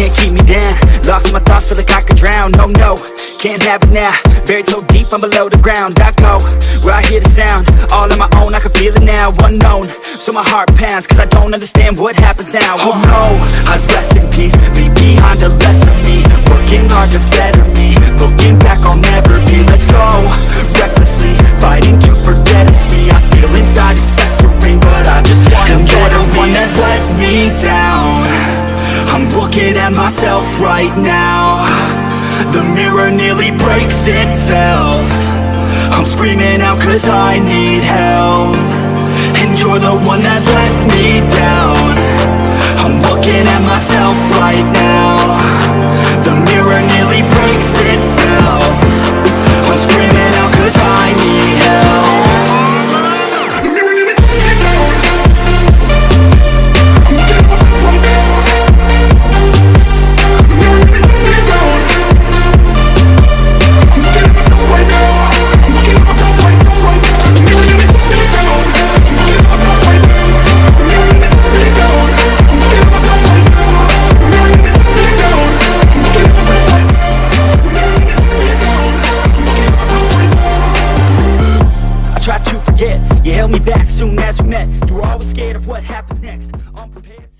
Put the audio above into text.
can't keep me down. Lost my thoughts, feel like I could drown. No, no, can't have it now. Buried so deep, I'm below the ground. I go, where I hear the sound. All on my own, I can feel it now. Unknown, so my heart pounds Cause I don't understand what happens now. Oh no, looking at myself right now. The mirror nearly breaks itself. I'm screaming out cause I need help. And you're the one that let me down. I'm looking at myself right now I tried to forget. You held me back soon as we met. You were always scared of what happens next. Unprepared